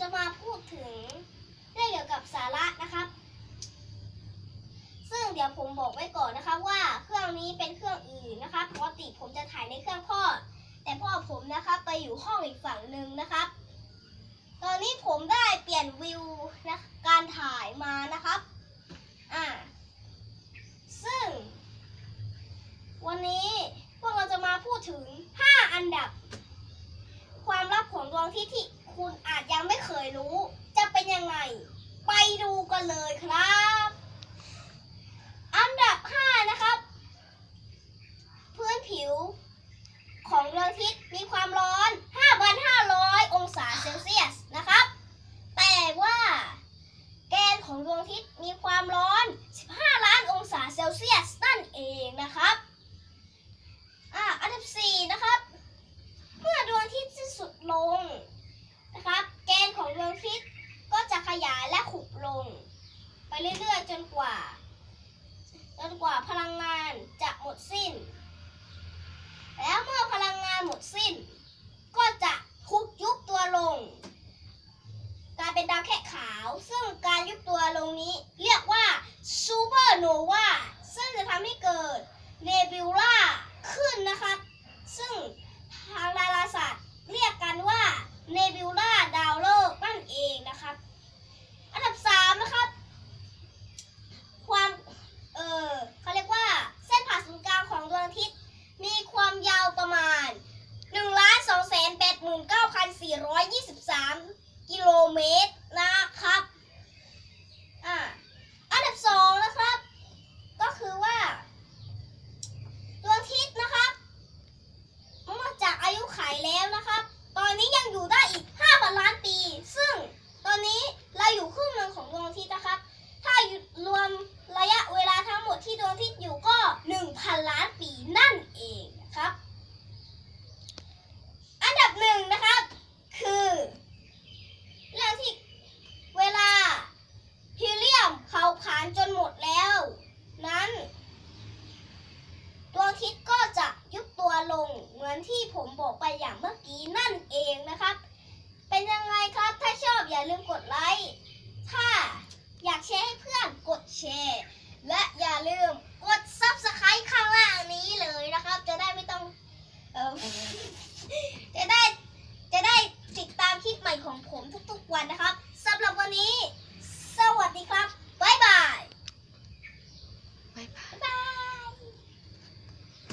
จะมาพูดถึงเรื่องเกี่ยวกับสาระนะครับ ซึ่งเดี๋ยวผมบอกไว้ก่อนนะครับว่าเครื่องนี้เป็นเครื่องอื่นนะครับปกติผมจะถ่ายในเครื่องพ่อ แต่พ่อผมนะครับไปอยู่ห้องอีกฝั่งหนึ่งนะครับ ตอนนี้ผมได้เปลี่ยนวิวนะการถ่ายมานะครับอ่าซึ่ง วันนี้พวกเราจะมาพูดถึง 5 อันดับ ความลับของดวงอาที่ที่คุณอาจยังไม่เคยรู้ จะเป็นยังไง ไปดู กันเลยครับ อันดับ 5 นะครับ พื้นผิวของดวงอาทิตย์มีความร้อน 5,500 องศาเซลเซียสนะครับ แต่ว่า แกนของดวงอาทิตย์มีความร้อน 15 ล้านองศาเซลเซียสนั่นเองนะครับ อ่า อันดับ 4 นะครับ เมื่อดวงอาทิตย์สิ้นสุดลงนะครับ แกนของดวงอาทิตย์ก็จะขยายและขุบลง ไป เรื่อยๆ จนกว่า จนกว่าพลังงานจะหมดสิ้น แล้วเมื่อพลังงานหมดสิ้น ก็จะคุกยุบตัวลง กลายเป็นดาวแค่ขาว ซึ่งการยุบตัวลงนี้ เรียกว่าซูเปอร์โนวาซึ่งจะทำให้เกิดเนบิวลาขึ้นนะครับ ซึ่งทางดาราศาสตร์เรียกกันว่าเนบิวลาดาวฤกษ์นั่นเองนะครับ อันดับสามนะครับ ความ เออเขาเรียกว่าเส้นผ่าศูนย์กลางของดวงอาทิตย์ มีความยาวประมาณ 1 2 8 4 2 3 กิโลเมตรนะครับ อ่า อันดับสองนะครับ ก็คือว่า ดวงอาทิตย์นะครับเมื่อจากอายุไขแล้วนะครับ ตอนนี้ยังอยู่ได้อีก5,000ล้านปี ซึ่งตอนนี้เราอยู่ครึ่งหนึ่งของดวงอาทิตย์นะครับ ถ้ารวมระยะเวลาทั้งหมดที่ดวงอาทิตย์อยู่ก็ 1,000 ล้านปีนั่นเองนะครับ อันดับหนึ่งนะครับ คือ เรื่องที่เวลาฮีเลียมเผาผลาญจนหมดแล้ว นั้นดวงอาทิตย์ก็จะยุบตัวลง เหมือนที่ ผมบอกไปอย่างเมื่อกี้นั่นเองนะครับ เป็นยังไงครับ ถ้าชอบอย่าลืมกดไลค์